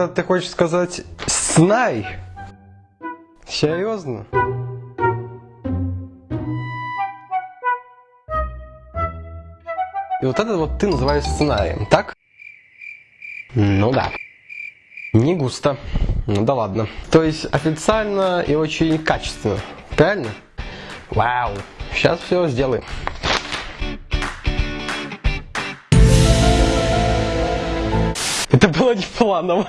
Это ты хочешь сказать снай? Серьезно? И вот это вот ты называешь сценарием, так? Ну да. Не густо. Ну да ладно. То есть официально и очень качественно. Правильно? Вау. Сейчас все сделаем. Это было не планово.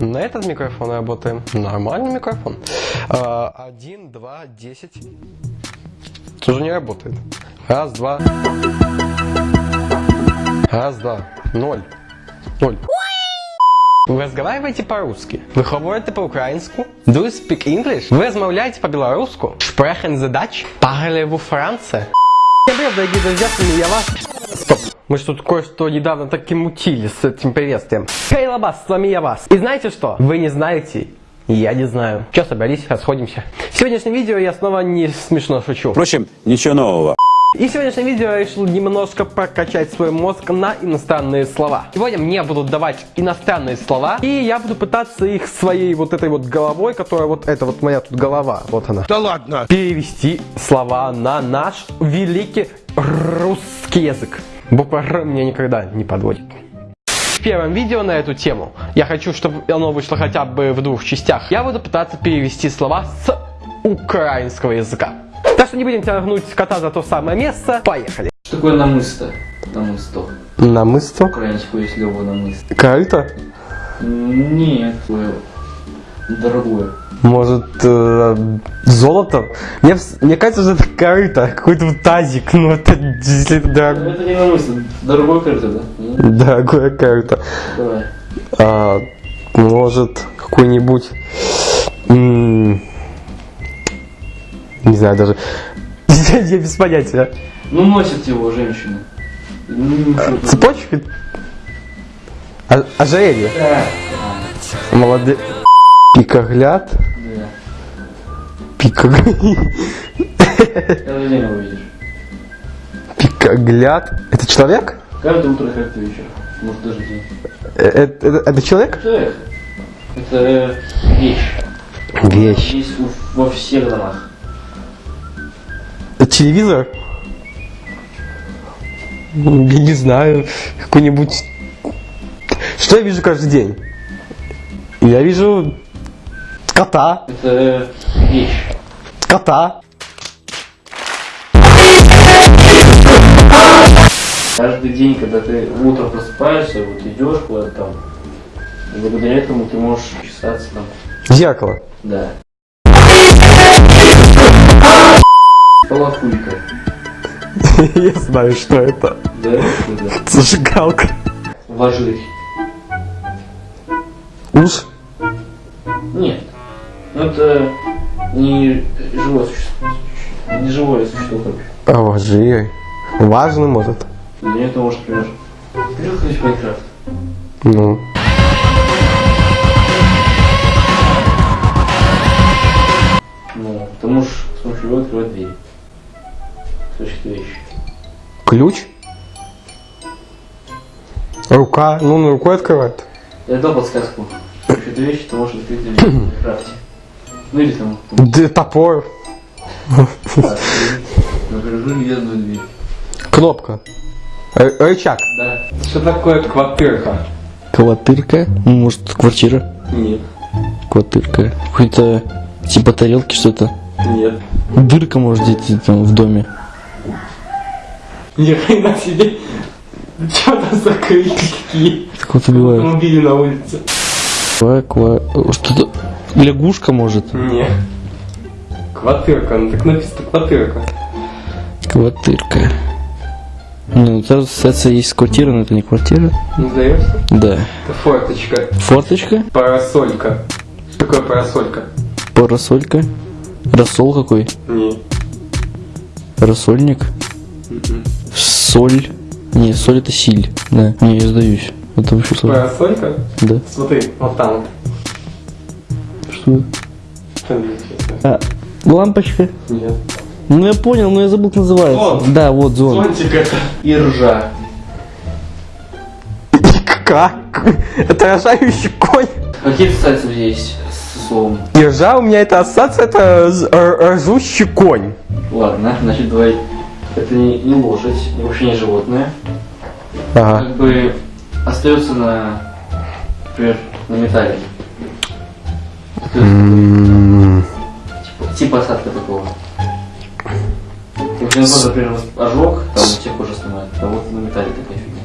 На этот микрофон работаем. Нормальный микрофон. А, Один, два, десять. Тоже не работает. Раз, два. Раз, два. Ноль. Ноль. Ви розмовляєте по-русски? Ви говорите по-українську? Do you speak English? Ви розмовляєте по-білоруську? Sprechen Sie Dutch? Parlez-vous français? Всем привет, дорогие друзья, с вами я вас. Мы же тут кое-что недавно таки мутили с этим приветствием. Хей, Лабас, с вами я вас. И знаете что? Вы не знаете, и я не знаю. Че, собрались, расходимся. В сегодняшнем видео я снова не смешно шучу. Впрочем, ничего нового. И в сегодняшнем видео я решил немножко прокачать свой мозг на иностранные слова. Сегодня мне будут давать иностранные слова, и я буду пытаться их своей вот этой вот головой, которая вот это вот моя тут голова, вот она. Да ладно. Перевести слова на наш великий русский язык. Буква Р меня никогда не подводит. В первом видео на эту тему я хочу, чтобы оно вышло хотя бы в двух частях. Я буду пытаться перевести слова с украинского языка. Так что не будем тянуть кота за то самое место. Поехали. Что такое намысто? Намысто. Намысто. Украинское слово намысто. Корыто? Нет, дорогое. Может, э, золото? Мне, мне кажется, что это корыто, какой-то тазик, ну это, если это дорог- Это не намысто. Дорогое карта, да? Дорогое корыто. Давай. А, может, какой-нибудь... Не знаю даже. Я без понятия. Ну, носят его женщины. Ну, тут? Цепочка? А- Ожерелье? Да. Молодец. Пикогляд? Да. Пикогляд? Каждый день его видишь. Пикогляд? Это человек? Каждое утро, каждый вечер. Может, даже день. Э, Это, это- это человек? Человек. Это вещь. Вещь. Есть у- во всех домах. Это телевизор? Я не знаю. Какой-нибудь... Что я вижу каждый день? Я вижу кота. Это вещь. Кота. Каждый день, когда ты утром просыпаешься, вот идешь куда-то там, благодаря этому ты можешь чесаться там. Зеркало. Да. Полохулька. Я знаю, что это. Да, это да. Зажигалка. Вожирь. Уж. Нет. Ну это не живое существо. Не живое существо, короче. А вожирь. Важно, может. Для нее это может, например, придет ходить в Майнкрафт. Ну. Ну, ты можешь с помощью него открывать дверь. Какие-то вещи. Ключ. Рука. Ну, на рукой открывает. Я дал подсказку. С помощью этой вещи ты можешь открыть дверь в Майнкрафте. Ну или там, Да, топор. например, железную дверь. Кнопка. Р- рычаг. Да. Что такое квартирка? Квартирка? Ну, Может, квартира? Нет. Квартирка. Какой-то типа тарелки что-то. Нет. Дырка, может, где-то там в доме. Ни хрена себе. Что там за крики? Такого-то бывает. Автомобили на улице. Ква, ква... Что-то... Лягушка, может? Нет. Квартирка, ну так написано квартирка. Квартирка. Ну, это ассоциация есть квартира, но это не квартира. Не сдаешься? Да. Это форточка. Форточка? Парасолька. Что такое парасолька? Парасолька? Рассол какой? Не. Рассольник? Соль? Не, соль это силь. Да. Не, я сдаюсь. Это вообще сложно. Парасолька? Да. Смотри, вот там. вот. Что? Здесь? А, лампочка? Нет. Ну я понял, но я забыл, как называется. Зонт. Да, вот зон. Зонтик это. И ржа. И Как? Это рожающий конь. Какие ассоциации есть с словом? И ржа у меня это ассоциация, это ржущий конь. Ладно, значит, давай. Это не, не лошадь, вообще не животное. Ага. Как бы остается на, например, на металле. Типа, типа осадка такого. Очень вот, например, ожог, там у тех кожа снимает, а вот на металле такая фигня.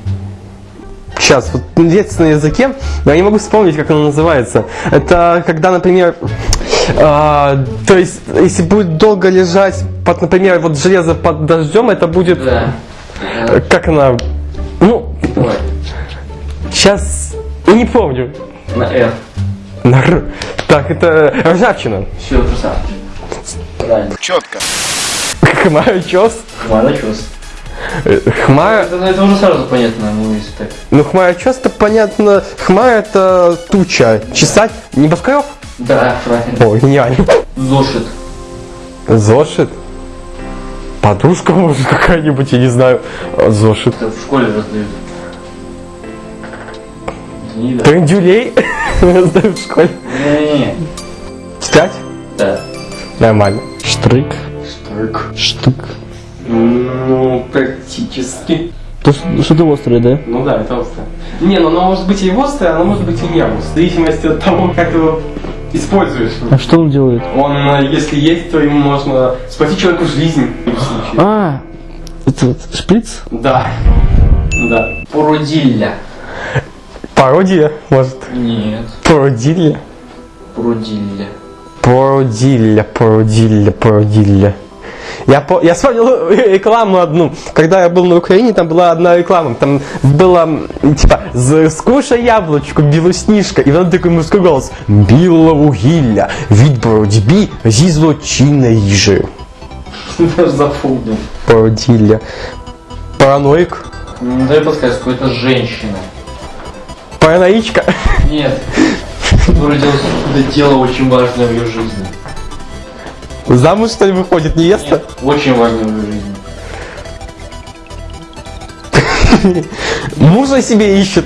Сейчас, вот есть на языке, я не могу вспомнить, как оно называется. Это когда, например, а, то есть, если будет долго лежать, под, например, вот железо под дождем, это будет, Да. как она, ну, Давай. Сейчас, я не помню. На R. На «р». Так, это ржавчина. Все, красавчик. Правильно. Хмара чес. Ладно, чёс. Э, Хмара, Это, это уже сразу понятно, ну если так. ну хмара чес, это понятно, хмара это туча, чесать, небоскреб. Да, правильно. О, гениально. Зошит. Зошит? Подушка, может, какая-нибудь, я не знаю. Зошит. Это в школе раздают. Да. Трендюлей в школе. Не-не-не. Читать? Да. Нормально. Штрик. Штык. Штык. Ну, практически. То что- что-то острое, да? Ну да, это острое. Не, ну оно может быть и острое, оно может быть и не острое. В зависимости от того, как ты его используешь. А что он делает? Он, э, если есть, то ему можно спасти человеку жизнь. в любом случае. А, это вот шприц? Да. Да. Породилля. Пародия, может. Нет. Пародия. Породилля. Пародилля, пародилля, пародилля. Я, по, я вспомнил рекламу одну. Когда я был на Украине, там была одна реклама. Там было, м, типа, «З- скушай яблучко, білосніжка. І там такий мужський голос. Біловугілля від боротьбі зі злочинною їжею. Даже запомнил. Пародилля. Параноик. Ну, дай подсказку, это женщина. Параноичка. Нет. Делает какое-то дело очень важное в ее жизни. Замуж, что ли, выходит невеста? Нет, очень важное в ее жизни. Мужа себе ищет.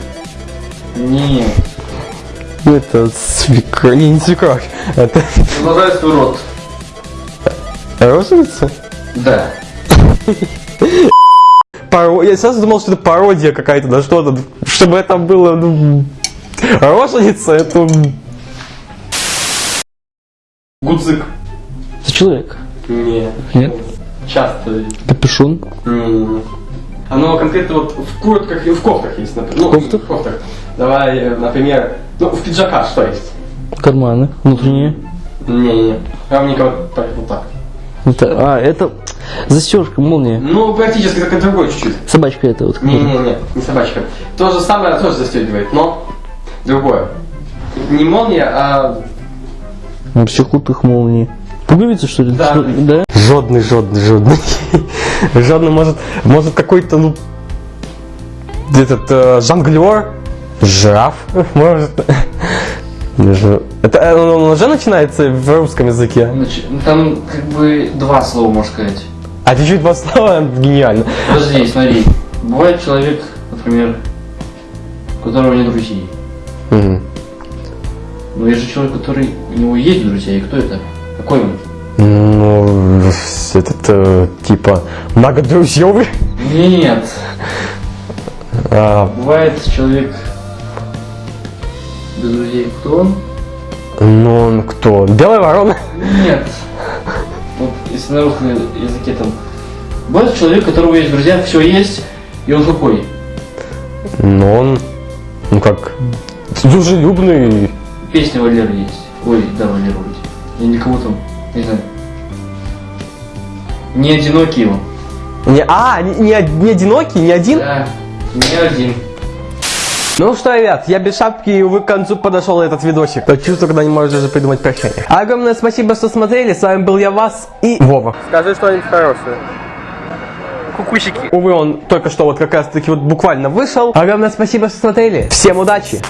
Нет. Это свекровь. Не, не свекровь. Это Продолжай свой рот. родственница? Да. Паро... Я сразу думал, что это пародия какая-то, да что-то. Чтобы это было, ну... Роженица, это... Гудзик. Это человек. Не. Нет? Часто. Капюшон. Не. Оно конкретно вот в куртках и в кофтах есть, например. Ну, В кофтах? В кофтах. Давай, э, например, ну, в пиджаках что есть? Карманы. Внутренние. Не-не-не. Равненько вот так, вот так. Это, а, это застежка, молния. Ну, практически только другой чуть-чуть. Собачка это вот. Не-не-не, не собачка. То же самое тоже застегивает, но другое. Не молния, а... Вообще крутых молний. Пуговицы, что ли? Да. Что- да? Жодный, жодный, жодный. Жодный может, может какой-то, ну... Этот э, жонглер, жираф, может. Это э, он уже начинается в русском языке. Ну, там как бы два слова, можно сказать. А чуть-чуть два слова, гениально. Подожди, смотри. Бывает человек, например, у которого нет друзей. Мгм. Но есть же человек, который у него есть друзья, и кто это? Какой он? Ну, этот, э, типа, многодрузьевый. Нет. А, Бывает человек без друзей. Кто он? ну, он кто? Белая ворона? Нет. Если на русском языке там... Бывает человек, у которого есть друзья, все есть, и он какой? Ну, он, ну как, дружелюбный. Песня Валеры есть. Ой, да, Валера вроде. Я никого там, не знаю. Не одинокий он. Не, а, не, не одинокий, не один? Да, не один. Ну что, ребят, я без шапки, и увы, к концу подошел этот видосик. То чувство, когда не можешь даже придумать прощание. Огромное спасибо, что смотрели. С вами был я, Вас и Вова. Скажи что-нибудь хорошее. Кукусики. Увы, он только что вот как раз таки вот буквально вышел. Огромное спасибо, что смотрели. Всем удачи.